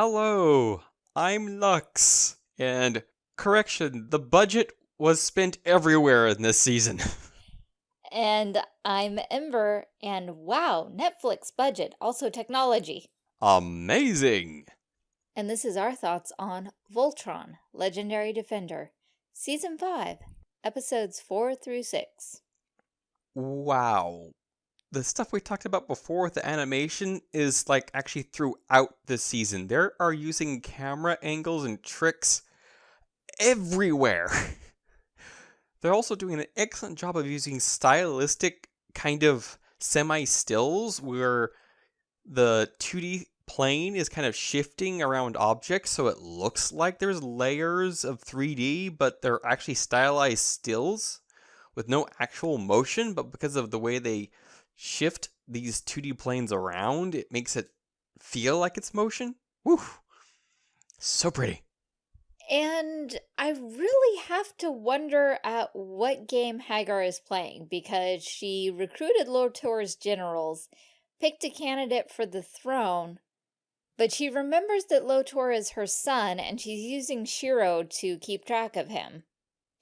Hello, I'm Lux. And correction, the budget was spent everywhere in this season. And I'm Ember, and wow, Netflix budget, also technology. Amazing. And this is our thoughts on Voltron, Legendary Defender, Season 5, Episodes 4 through 6. Wow. The stuff we talked about before with the animation is like actually throughout the season. They are using camera angles and tricks everywhere. They're also doing an excellent job of using stylistic kind of semi stills where the 2D plane is kind of shifting around objects so it looks like there's layers of 3D, but they're actually stylized stills with no actual motion, but because of the way they shift these 2D planes around, it makes it feel like it's motion. Woo! So pretty. And I really have to wonder at what game Haggar is playing because she recruited Lotor's generals, picked a candidate for the throne, but she remembers that Lotor is her son and she's using Shiro to keep track of him.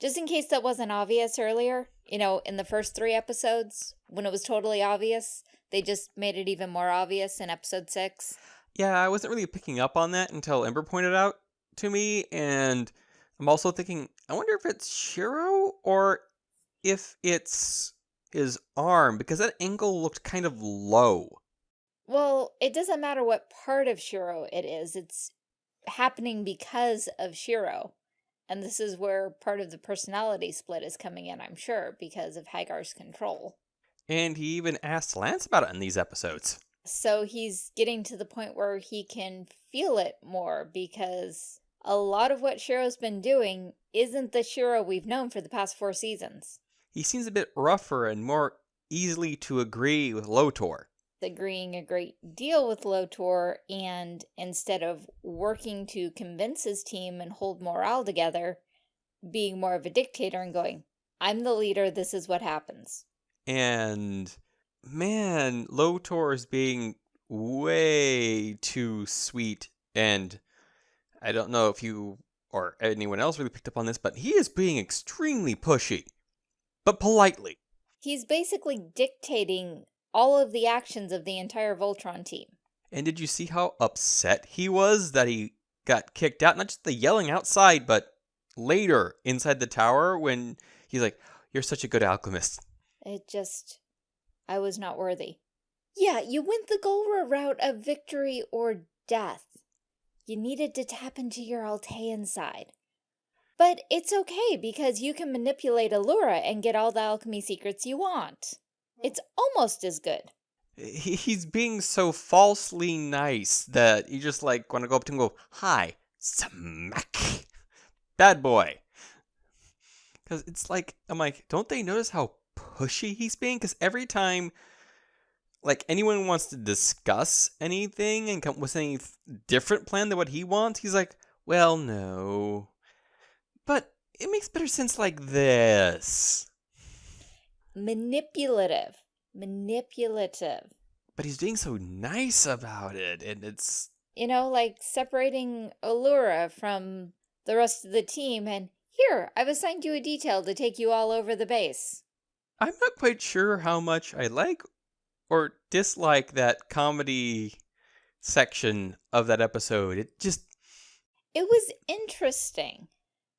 Just in case that wasn't obvious earlier, you know, in the first three episodes, when it was totally obvious, they just made it even more obvious in episode six. Yeah, I wasn't really picking up on that until Ember pointed out to me, and I'm also thinking, I wonder if it's Shiro or if it's his arm, because that angle looked kind of low. Well, it doesn't matter what part of Shiro it is, it's happening because of Shiro. And this is where part of the personality split is coming in, I'm sure, because of Haggar's control. And he even asked Lance about it in these episodes. So he's getting to the point where he can feel it more because a lot of what Shiro's been doing isn't the Shiro we've known for the past four seasons. He seems a bit rougher and more easily to agree with Lotor. Agreeing a great deal with Lotor, and instead of working to convince his team and hold morale together, being more of a dictator and going, I'm the leader, this is what happens. And man, Lotor is being way too sweet and I don't know if you or anyone else really picked up on this, but he is being extremely pushy, but politely. He's basically dictating all of the actions of the entire Voltron team. And did you see how upset he was that he got kicked out? Not just the yelling outside, but later inside the tower when he's like, You're such a good alchemist. It just, I was not worthy. Yeah, you went the Galra route of victory or death. You needed to tap into your Altean side. But it's okay because you can manipulate Allura and get all the alchemy secrets you want. Mm-hmm. It's almost as good. He's being so falsely nice that you just like want to go up to him and go, Hi, smack. Bad boy. Because it's like, I'm like, don't they notice how pushy he's being? Because every time like anyone wants to discuss anything and come with any different plan than what he wants, he's like, well, no. But it makes better sense like this. Manipulative. Manipulative. But he's being so nice about it, and it's... You know, like separating Allura from the rest of the team, and here, I've assigned you a detail to take you all over the base. I'm not quite sure how much I like or dislike that comedy section of that episode. It just it was interesting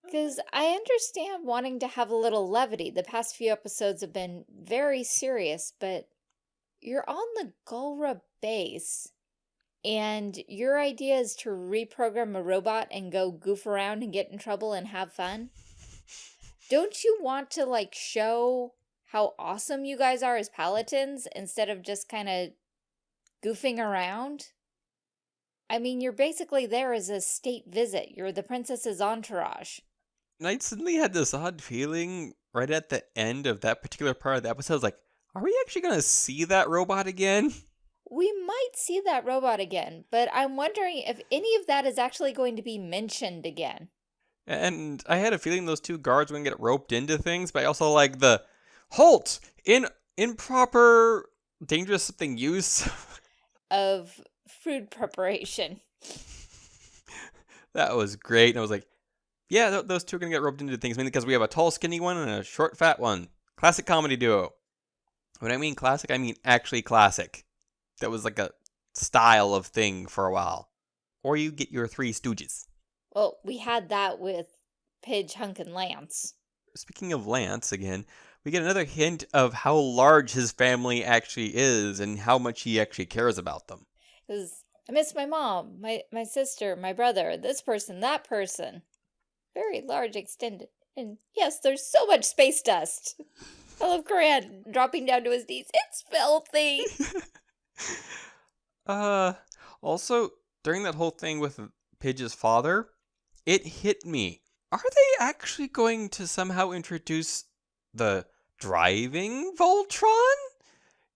because I understand wanting to have a little levity. The past few episodes have been very serious, but you're on the Galra base and your idea is to reprogram a robot and go goof around and get in trouble and have fun. Don't you want to like show how awesome you guys are as paladins instead of just kind of goofing around. I mean, you're basically there as a state visit. You're the princess's entourage. And I suddenly had this odd feeling right at the end of that particular part of the episode. I was like, are we actually going to see that robot again? We might see that robot again, but I'm wondering if any of that is actually going to be mentioned again. And I had a feeling those two guards to get roped into things, but I also like the halt in improper dangerous something use of food preparation. That was great. And I was like, yeah, th- those two are going to get roped into things mainly because we have a tall, skinny one and a short, fat one. Classic comedy duo. When I mean classic, I mean actually classic. That was like a style of thing for a while. Or you get your Three Stooges. Well, we had that with Pidge, Hunk, and Lance. Speaking of Lance again, we get another hint of how large his family actually is and how much he actually cares about them. Because I miss my mom, my, my sister, my brother, this person, that person. Very large, extended. And yes, there's so much space dust. I love Coran dropping down to his knees. It's filthy. uh, also, during that whole thing with Pidge's father, it hit me. Are they actually going to somehow introduce the driving Voltron?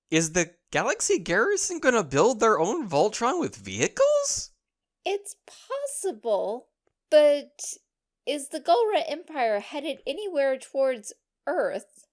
Is the Galaxy Garrison going to build their own Voltron with vehicles? It's possible, but is the Galra Empire headed anywhere towards Earth?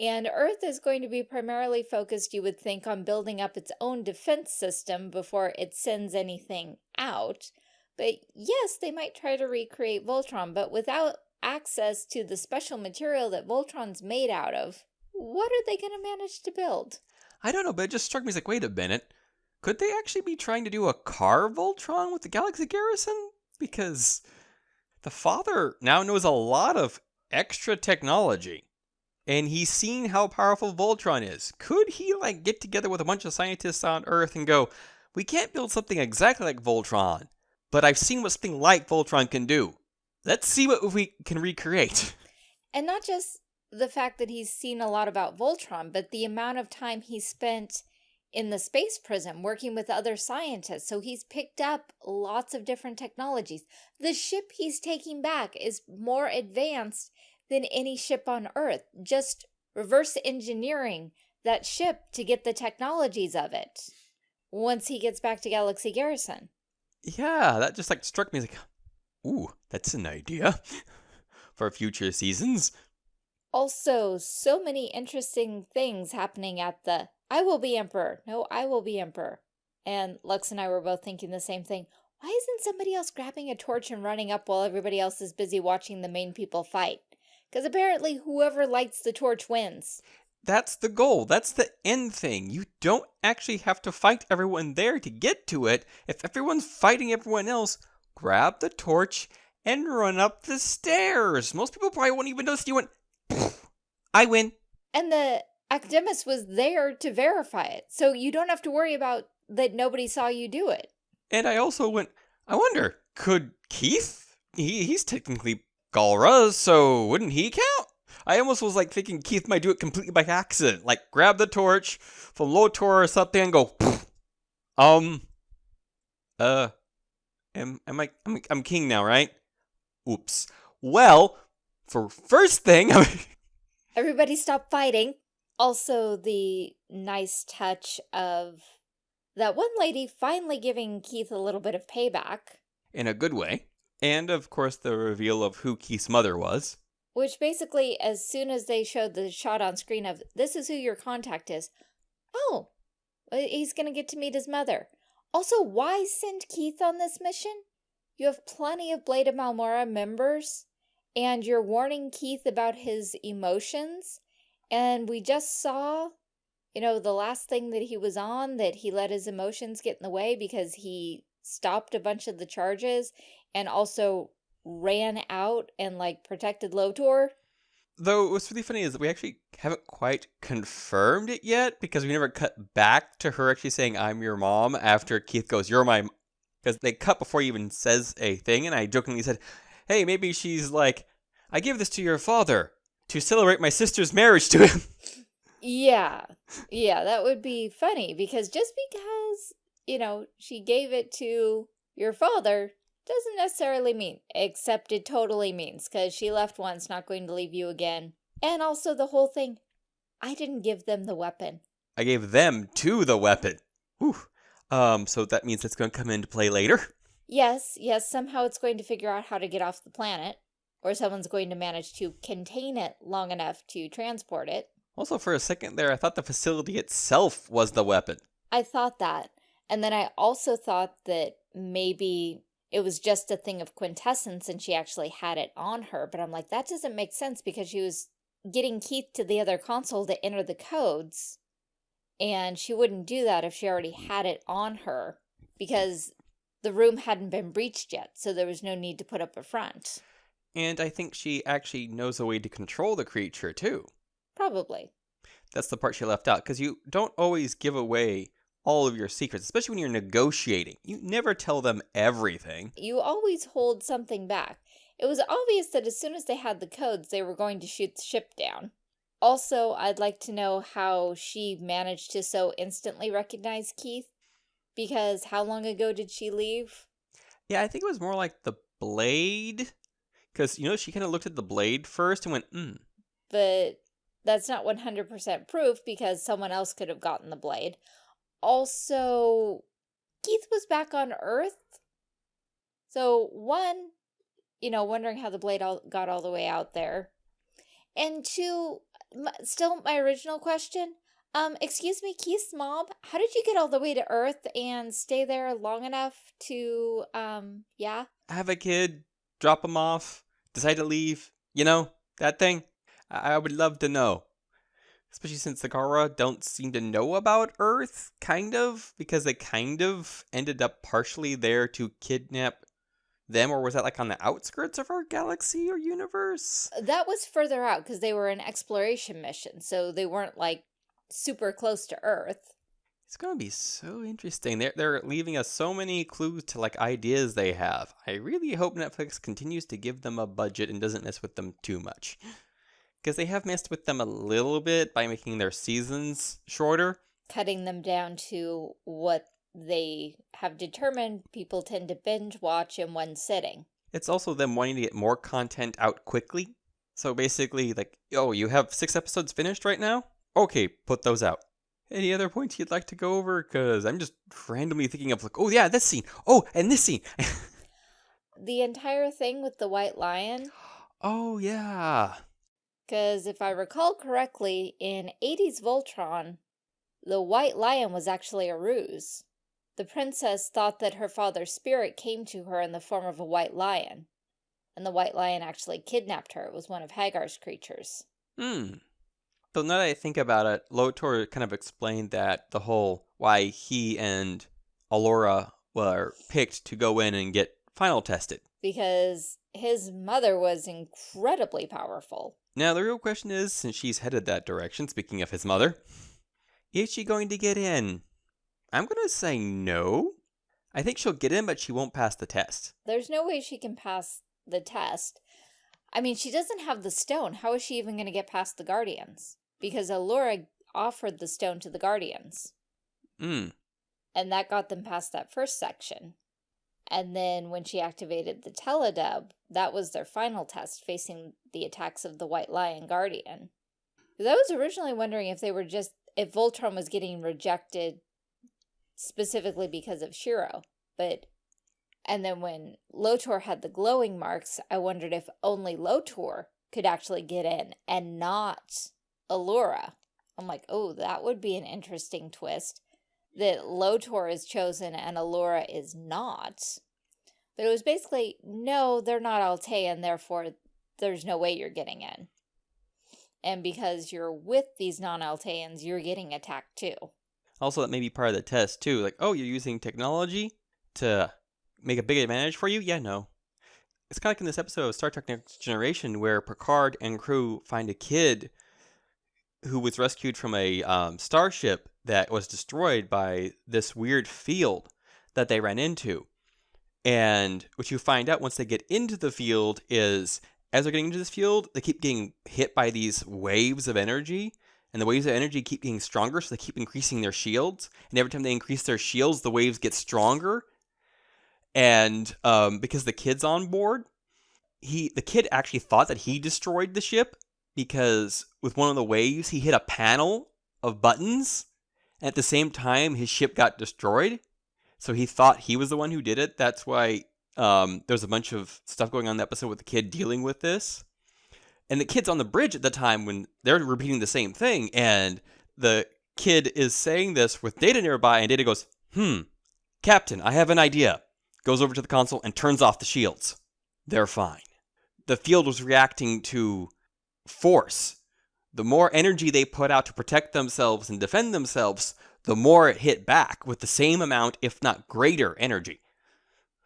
And Earth is going to be primarily focused, you would think, on building up its own defense system before it sends anything out. But yes, they might try to recreate Voltron, but without access to the special material that Voltron's made out of, what are they going to manage to build? I don't know, but it just struck me as like, wait a minute. Could they actually be trying to do a car Voltron with the Galaxy Garrison? Because the father now knows a lot of extra technology. And he's seen how powerful Voltron is. Could he like get together with a bunch of scientists on Earth and go, we can't build something exactly like Voltron, but I've seen what something like Voltron can do. Let's see what we can recreate. And not just the fact that he's seen a lot about Voltron, but the amount of time he spent in the space prison working with other scientists. So he's picked up lots of different technologies. The ship he's taking back is more advanced than any ship on Earth. Just reverse engineering that ship to get the technologies of it once he gets back to Galaxy Garrison. Yeah, that just like struck me like, ooh, that's an idea for future seasons. Also, so many interesting things happening at the I will be emperor. No, I will be emperor. And Lux and I were both thinking the same thing. Why isn't somebody else grabbing a torch and running up while everybody else is busy watching the main people fight? Because apparently whoever lights the torch wins. That's the goal. That's the end thing. You don't actually have to fight everyone there to get to it. If everyone's fighting everyone else, grab the torch and run up the stairs. Most people probably won't even notice you went, I win. And the Academist was there to verify it. So you don't have to worry about that nobody saw you do it. And I also went, I wonder, could Keith? He, he's technically Galra, so wouldn't he count? I almost was like thinking Keith might do it completely by accident. Like grab the torch from Lotor or something and go, um, uh, am, am I, I'm, I'm king now, right? Oops. Well, for first thing, everybody stop fighting. Also, the nice touch of that one lady finally giving Keith a little bit of payback. In a good way. And, of course, the reveal of who Keith's mother was. Which basically, as soon as they showed the shot on screen of, this is who your contact is, oh, uh, he's going to get to meet his mother. Also, why send Keith on this mission? You have plenty of Blade of Marmora members, and you're warning Keith about his emotions, and we just saw, you know, the last thing that he was on, that he let his emotions get in the way because he stopped a bunch of the charges and also ran out and like protected Lotor. Though what's really funny is that we actually haven't quite confirmed it yet because we never cut back to her actually saying I'm your mom after Keith goes you're my because they cut before he even says a thing and I jokingly said hey maybe she's like I give this to your father to celebrate my sister's marriage to him. Yeah. Yeah, that would be funny because just because, you know, she gave it to your father doesn't necessarily mean, except it totally means because she left once, not going to leave you again. And also the whole thing, I didn't give them the weapon. I gave them to the weapon. Whew. Um, so that means it's going to come into play later? Yes, yes, somehow it's going to figure out how to get off the planet or someone's going to manage to contain it long enough to transport it. Also, for a second there, I thought the facility itself was the weapon. I thought that. And then I also thought that maybe it was just a thing of quintessence and she actually had it on her. But I'm like, that doesn't make sense because she was getting Keith to the other console to enter the codes. And she wouldn't do that if she already had it on her because the room hadn't been breached yet. So there was no need to put up a front. And I think she actually knows a way to control the creature too. Probably. That's the part she left out because you don't always give away all of your secrets, especially when you're negotiating. You never tell them everything. You always hold something back. It was obvious that as soon as they had the codes, they were going to shoot the ship down. Also, I'd like to know how she managed to so instantly recognize Keith. Because how long ago did she leave? Yeah, I think it was more like the blade. Because, you know, she kind of looked at the blade first and went, hmm. But that's not 100% proof because someone else could have gotten the blade. Also, Keith was back on Earth. So, one, you know, wondering how the blade all, got all the way out there. And two, still my original question. Um, excuse me, Keith's mom, how did you get all the way to Earth and stay there long enough to, um, yeah? Have a kid, drop him off, decide to leave, you know, that thing? I, I would love to know. Especially since the Galra don't seem to know about Earth, kind of, because they kind of ended up partially there to kidnap them, or was that like on the outskirts of our galaxy or universe? Uh, that was further out because they were an exploration mission, so they weren't like super close to Earth. It's gonna be so interesting. They're they're leaving us so many clues to like ideas they have. I really hope Netflix continues to give them a budget and doesn't mess with them too much because they have messed with them a little bit by making their seasons shorter. Cutting them down to what they have determined people tend to binge watch in one sitting. It's also them wanting to get more content out quickly. So basically, like, oh, you have six episodes finished right now? Okay, put those out. Any other points you'd like to go over? Because I'm just randomly thinking of, like, oh, yeah, this scene. Oh, and this scene. the entire thing with the White Lion. Oh, yeah. Because if I recall correctly, in 80s Voltron, the white lion was actually a ruse. The princess thought that her father's spirit came to her in the form of a white lion. And the white lion actually kidnapped her. It was one of Haggar's creatures. Hmm. So now that I think about it, Lotor kind of explained that the whole why he and Allura were picked to go in and get final tested. Because his mother was incredibly powerful. Now, the real question is since she's headed that direction, speaking of his mother, is she going to get in? I'm going to say no. I think she'll get in, but she won't pass the test. There's no way she can pass the test. I mean, she doesn't have the stone. How is she even going to get past the Guardians? Because Allura offered the stone to the Guardians. Hmm. And that got them past that first section. And then when she activated the teludav, that was their final test, facing the attacks of the White Lion Guardian. Because I was originally wondering if they were just, if Voltron was getting rejected specifically because of Shiro. But, and then when Lotor had the glowing marks, I wondered if only Lotor could actually get in and not Allura. I'm like, oh, that would be an interesting twist that Lotor is chosen and Allura is not. But it was basically, no, they're not Altean, therefore there's no way you're getting in. And because you're with these non-Alteans, you're getting attacked too. Also, that may be part of the test too. Like, oh, you're using technology to make a big advantage for you? Yeah, no. It's kind of like in this episode of Star Trek Next Generation where Picard and crew find a kid who was rescued from a um, starship that was destroyed by this weird field that they ran into. And what you find out once they get into the field is as they're getting into this field, they keep getting hit by these waves of energy. And the waves of energy keep getting stronger, so they keep increasing their shields. And every time they increase their shields, the waves get stronger. And um, because the kid's on board, he the kid actually thought that he destroyed the ship because with one of the waves he hit a panel of buttons at the same time, his ship got destroyed. So he thought he was the one who did it. That's why um, there's a bunch of stuff going on in the episode with the kid dealing with this. And the kid's on the bridge at the time when they're repeating the same thing. And the kid is saying this with Data nearby, and Data goes, Hmm, Captain, I have an idea. goes over to the console and turns off the shields. They're fine. The field was reacting to force. The more energy they put out to protect themselves and defend themselves, the more it hit back with the same amount, if not greater, energy.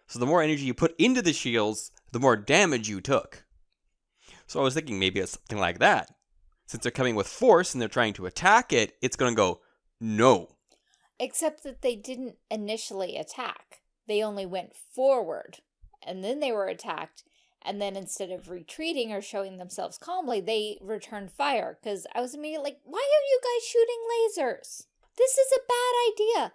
So the more energy you put into the shields, the more damage you took. So I was thinking maybe it's something like that. Since they're coming with force and they're trying to attack it, it's going to go, no. Except that they didn't initially attack. They only went forward. And then they were attacked. And then instead of retreating or showing themselves calmly, they returned fire. Because I was immediately like, why are you guys shooting lasers? This is a bad idea.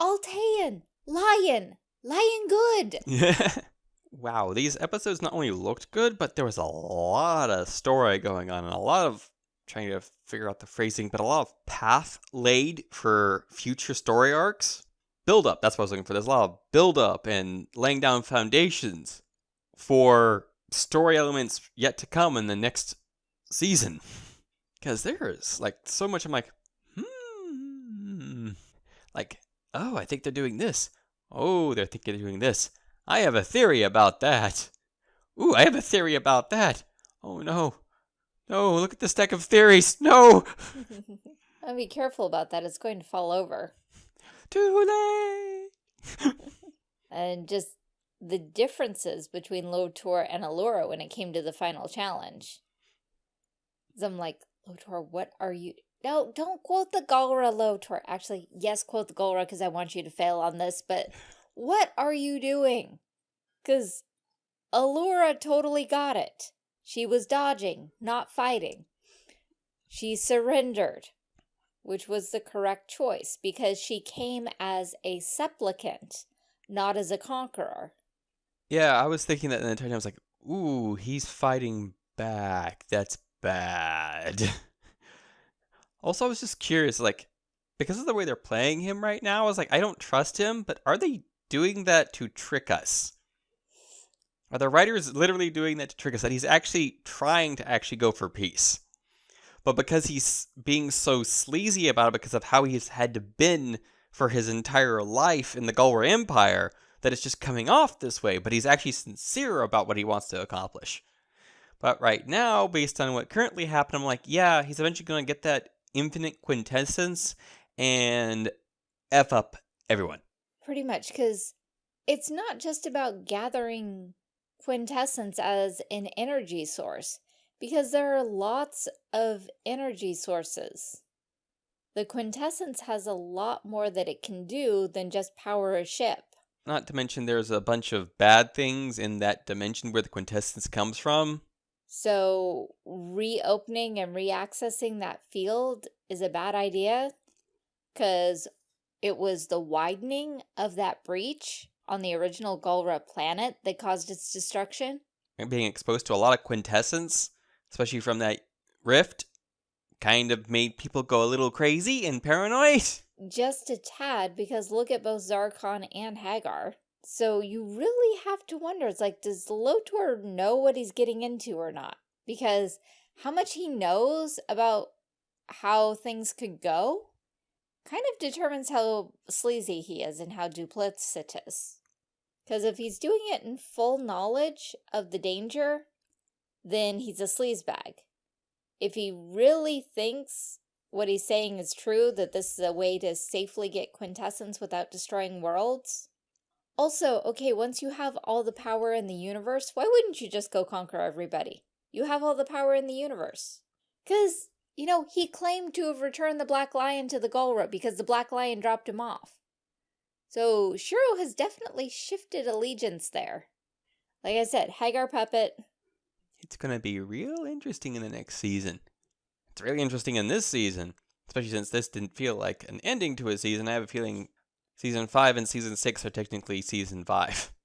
Altean, lion, lion good. Yeah. wow, these episodes not only looked good, but there was a lot of story going on and a lot of trying to figure out the phrasing, but a lot of path laid for future story arcs. Build up, that's what I was looking for. There's a lot of build up and laying down foundations for story elements yet to come in the next season. Because there's like so much I'm like, hmm. Like, oh, I think they're doing this. Oh, they're thinking they're doing this. I have a theory about that. Ooh, I have a theory about that. Oh no. No, look at the stack of theories. No! I'll be careful about that. It's going to fall over. Too late! and just the differences between Lotor and Allura when it came to the final challenge. I'm like, Lotor, what are you... No, don't quote the Galra Lotor. Actually, yes, quote the Galra because I want you to fail on this, but what are you doing? Because Allura totally got it. She was dodging, not fighting. She surrendered, which was the correct choice because she came as a supplicant, not as a conqueror. Yeah, I was thinking that the entire time. I was like, ooh, he's fighting back. That's bad. also, I was just curious, like, because of the way they're playing him right now, I was like, I don't trust him, but are they doing that to trick us? Are the writers literally doing that to trick us? That he's actually trying to actually go for peace. But because he's being so sleazy about it because of how he's had to been for his entire life in the Galra Empire, that it's just coming off this way, but he's actually sincere about what he wants to accomplish. But right now, based on what currently happened, I'm like, yeah, he's eventually going to get that infinite quintessence and F up everyone. Pretty much, because it's not just about gathering quintessence as an energy source, because there are lots of energy sources. The quintessence has a lot more that it can do than just power a ship. Not to mention there's a bunch of bad things in that dimension where the quintessence comes from. So reopening and reaccessing that field is a bad idea because it was the widening of that breach on the original Galra planet that caused its destruction. And being exposed to a lot of quintessence, especially from that rift, kind of made people go a little crazy and paranoid. Just a tad, because look at both Zarkon and Haggar. So you really have to wonder, it's like, does Lotor know what he's getting into or not? Because how much he knows about how things could go kind of determines how sleazy he is and how duplicitous. Because if he's doing it in full knowledge of the danger, then he's a sleazebag. If he really thinks what he's saying is true, that this is a way to safely get quintessence without destroying worlds. Also, okay, once you have all the power in the universe, why wouldn't you just go conquer everybody? You have all the power in the universe. Because, you know, he claimed to have returned the Black Lion to the Galra because the Black Lion dropped him off. So Shiro has definitely shifted allegiance there. Like I said, Haggar Puppet. It's going to be real interesting in the next season. It's really interesting in this season, especially since this didn't feel like an ending to a season. I have a feeling season 5 and season 6 are technically season 5.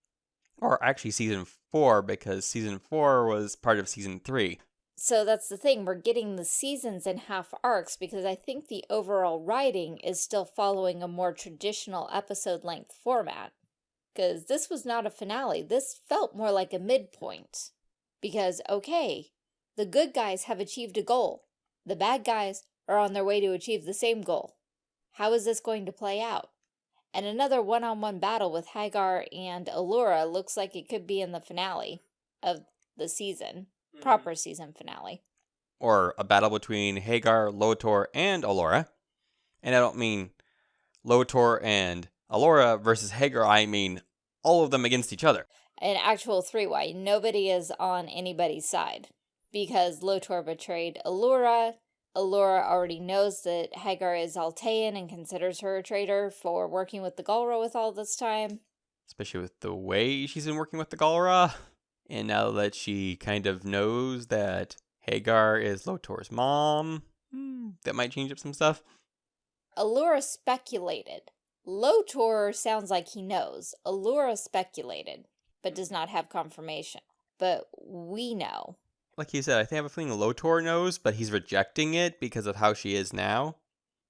Or actually season 4 because season 4 was part of season 3 so that's the thing, we're getting the seasons in half arcs because I think the overall writing is still following a more traditional episode length format. Because this was not a finale, this felt more like a midpoint. Because, okay, the good guys have achieved a goal. The bad guys are on their way to achieve the same goal. How is this going to play out? And another one-on-one -on -one battle with Haggar and Allura looks like it could be in the finale of the season. Mm -hmm. Proper season finale. Or a battle between Haggar, Lotor, and Allura. And I don't mean Lotor and Allura versus Haggar, I mean all of them against each other. An actual three-way. Nobody is on anybody's side. Because Lotor betrayed Allura, Allura already knows that Haggar is Altean and considers her a traitor for working with the Galra with all this time. Especially with the way she's been working with the Galra. And now that she kind of knows that Haggar is Lotor's mom, hmm, that might change up some stuff. Allura speculated. Lotor sounds like he knows. Allura speculated, but does not have confirmation. But we know like you said, I think I have a feeling Lotor knows, but he's rejecting it because of how she is now.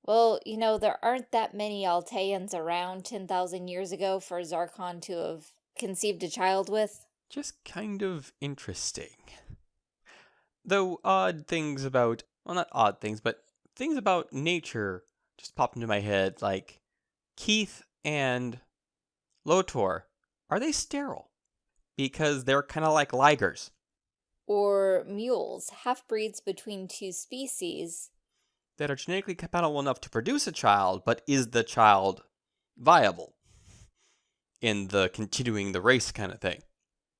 Well, you know, there aren't that many Alteans around 10,000 years ago for Zarkon to have conceived a child with. Just kind of interesting. Though odd things about, well, not odd things, but things about nature just popped into my head, like Keith and Lotor, are they sterile? Because they're kind of like ligers or mules, half-breeds between two species. That are genetically compatible enough to produce a child, but is the child viable in the continuing the race kind of thing?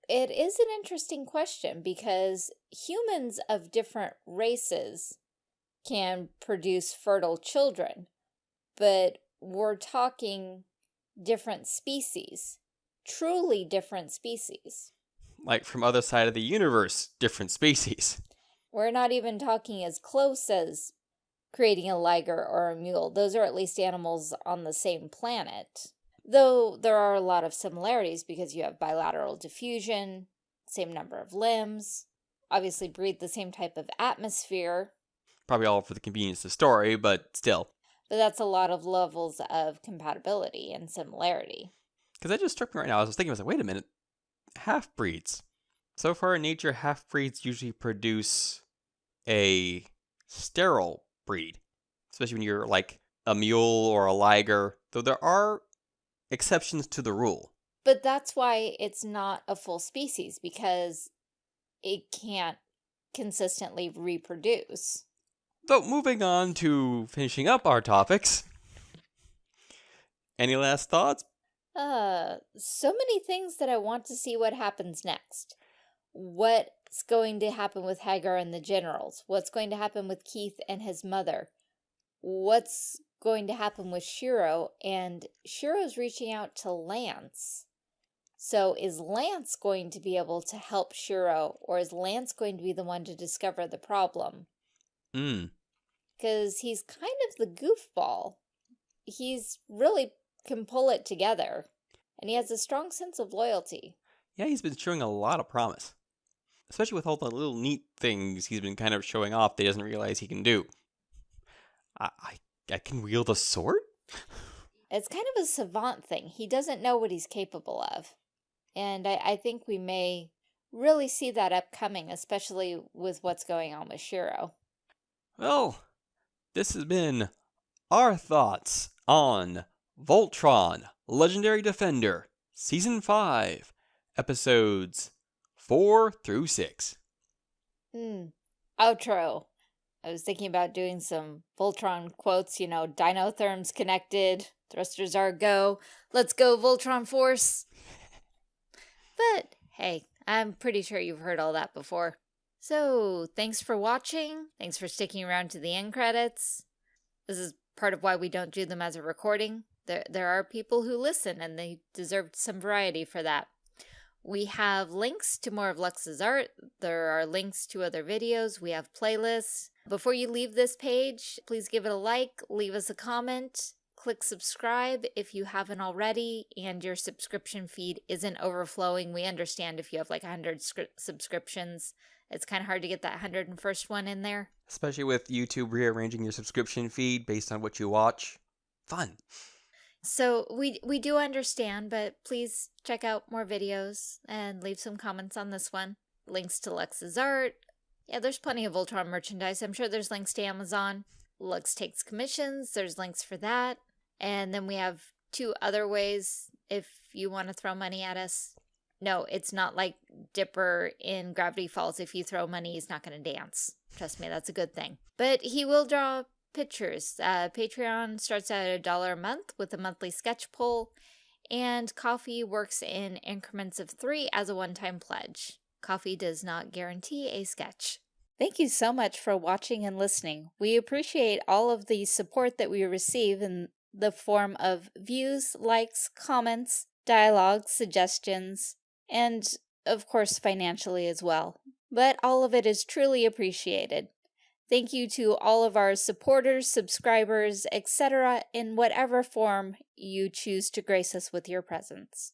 It is an interesting question because humans of different races can produce fertile children, but we're talking different species, truly different species like from other side of the universe, different species. We're not even talking as close as creating a liger or a mule. Those are at least animals on the same planet. Though there are a lot of similarities because you have bilateral diffusion, same number of limbs, obviously breathe the same type of atmosphere. Probably all for the convenience of story, but still. But that's a lot of levels of compatibility and similarity. Because that just struck me right now. I was thinking, I was like, wait a minute half breeds. So far in nature, half breeds usually produce a sterile breed, especially when you're like a mule or a liger, though there are exceptions to the rule. But that's why it's not a full species because it can't consistently reproduce. Though moving on to finishing up our topics, any last thoughts uh, so many things that I want to see what happens next. What's going to happen with Haggar and the generals? What's going to happen with Keith and his mother? What's going to happen with Shiro? And Shiro's reaching out to Lance. So is Lance going to be able to help Shiro, or is Lance going to be the one to discover the problem? Hmm. Because he's kind of the goofball. He's really can pull it together. And he has a strong sense of loyalty. Yeah, he's been showing a lot of promise. Especially with all the little neat things he's been kind of showing off that he doesn't realize he can do. I, I, I can wield a sword? It's kind of a savant thing. He doesn't know what he's capable of. And I, I think we may really see that upcoming, especially with what's going on with Shiro. Well, this has been our thoughts on Voltron, Legendary Defender, Season 5, Episodes 4 through 6. Hmm. Outro. I was thinking about doing some Voltron quotes, you know, Dynotherms connected, thrusters are go, let's go Voltron Force. but hey, I'm pretty sure you've heard all that before. So, thanks for watching. Thanks for sticking around to the end credits. This is part of why we don't do them as a recording. There, there are people who listen and they deserve some variety for that. We have links to more of Lux's art. There are links to other videos. We have playlists. Before you leave this page, please give it a like, leave us a comment, click subscribe if you haven't already, and your subscription feed isn't overflowing. We understand if you have like 100 subscriptions. It's kind of hard to get that 101st one in there. Especially with YouTube rearranging your subscription feed based on what you watch. Fun. So we we do understand, but please check out more videos and leave some comments on this one. Links to Lux's art. Yeah, there's plenty of Voltron merchandise. I'm sure there's links to Amazon. Lux takes commissions. There's links for that. And then we have two other ways if you want to throw money at us. No, it's not like Dipper in Gravity Falls. If you throw money, he's not going to dance. Trust me, that's a good thing. But he will draw pictures. Uh, Patreon starts at a dollar a month with a monthly sketch poll, and Ko-fi works in increments of three as a one-time pledge. Ko-fi does not guarantee a sketch. Thank you so much for watching and listening. We appreciate all of the support that we receive in the form of views, likes, comments, dialogue, suggestions, and of course financially as well. But all of it is truly appreciated. Thank you to all of our supporters, subscribers, etc. in whatever form you choose to grace us with your presence.